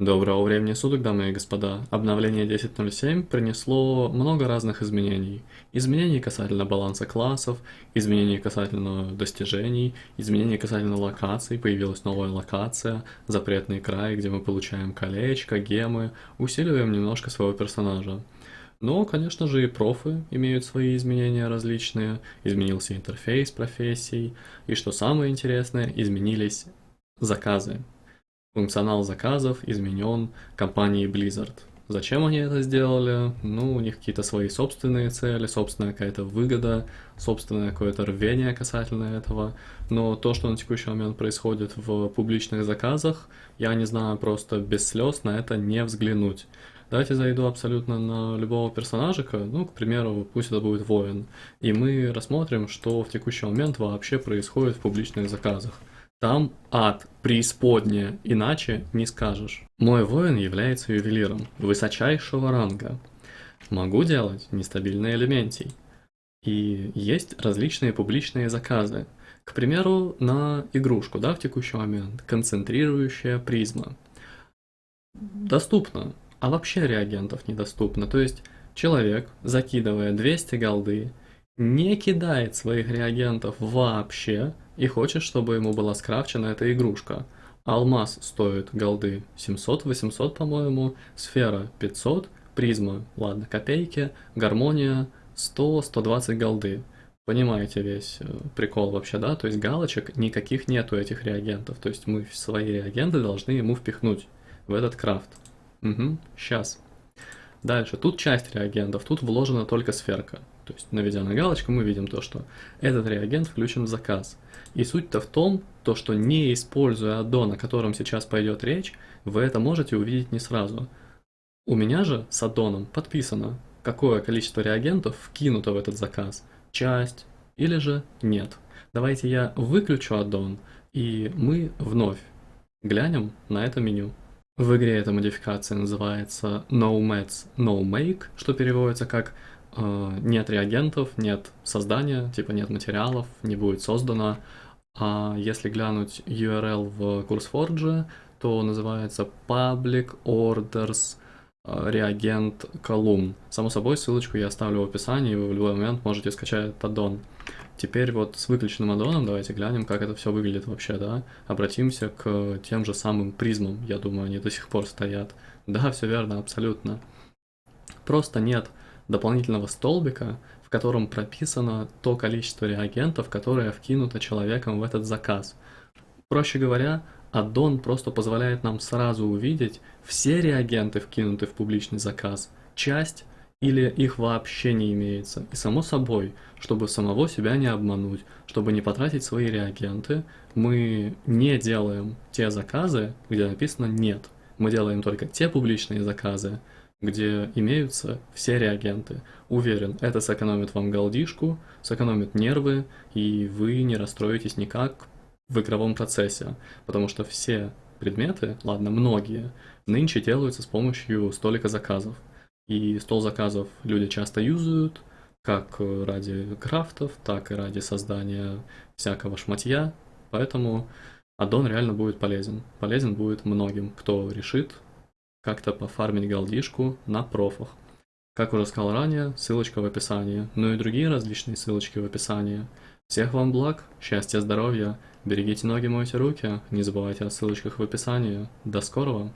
Доброго времени суток, дамы и господа. Обновление 10.07 принесло много разных изменений. Изменений касательно баланса классов, изменений касательно достижений, изменений касательно локаций. Появилась новая локация, запретный край, где мы получаем колечко, гемы, усиливаем немножко своего персонажа. Но, конечно же, и профы имеют свои изменения различные. Изменился интерфейс профессий. И что самое интересное, изменились заказы. Функционал заказов изменен компанией Blizzard. Зачем они это сделали? Ну, у них какие-то свои собственные цели, собственная какая-то выгода, собственное какое-то рвение касательно этого. Но то, что на текущий момент происходит в публичных заказах, я не знаю, просто без слез на это не взглянуть. Давайте зайду абсолютно на любого персонажика, ну, к примеру, пусть это будет воин, и мы рассмотрим, что в текущий момент вообще происходит в публичных заказах. Там ад, преисподняя, иначе не скажешь. Мой воин является ювелиром высочайшего ранга. Могу делать нестабильные элементий. И есть различные публичные заказы. К примеру, на игрушку, да, в текущий момент, концентрирующая призма. Доступно, а вообще реагентов недоступно. То есть человек, закидывая 200 голды, не кидает своих реагентов вообще, и хочет, чтобы ему была скрафчена эта игрушка. Алмаз стоит голды 700-800, по-моему, сфера 500, призма, ладно, копейки, гармония 100-120 голды. Понимаете весь э, прикол вообще, да? То есть галочек никаких нету этих реагентов. То есть мы свои реагенты должны ему впихнуть в этот крафт. Угу, сейчас. Дальше, тут часть реагентов, тут вложена только сферка. То есть, наведя на галочку, мы видим то, что этот реагент включен в заказ. И суть-то в том, то, что не используя аддон, о котором сейчас пойдет речь, вы это можете увидеть не сразу. У меня же с аддоном подписано, какое количество реагентов вкинуто в этот заказ. Часть или же нет. Давайте я выключу аддон, и мы вновь глянем на это меню. В игре эта модификация называется No Mats No Make, что переводится как нет реагентов, нет создания, типа нет материалов, не будет создано. А если глянуть URL в CurseForge, то называется Public Orders э, реагент колумн. Само собой, ссылочку я оставлю в описании, вы в любой момент можете скачать аддон. Теперь вот с выключенным аддоном давайте глянем, как это все выглядит вообще, да. Обратимся к тем же самым призмам, я думаю, они до сих пор стоят. Да, все верно, абсолютно. Просто нет дополнительного столбика, в котором прописано то количество реагентов, которое вкинуто человеком в этот заказ. Проще говоря, аддон просто позволяет нам сразу увидеть все реагенты, вкинутые в публичный заказ, часть или их вообще не имеется. И само собой, чтобы самого себя не обмануть, чтобы не потратить свои реагенты, мы не делаем те заказы, где написано «нет». Мы делаем только те публичные заказы, где имеются все реагенты. Уверен, это сэкономит вам голдишку, сэкономит нервы, и вы не расстроитесь никак в игровом процессе, потому что все предметы, ладно, многие, нынче делаются с помощью столика заказов. И стол заказов люди часто юзают, как ради крафтов, так и ради создания всякого шматья, поэтому аддон реально будет полезен. Полезен будет многим, кто решит как-то пофармить голдишку на профах. Как уже сказал ранее, ссылочка в описании, ну и другие различные ссылочки в описании. Всех вам благ, счастья, здоровья, берегите ноги, мойте руки, не забывайте о ссылочках в описании. До скорого!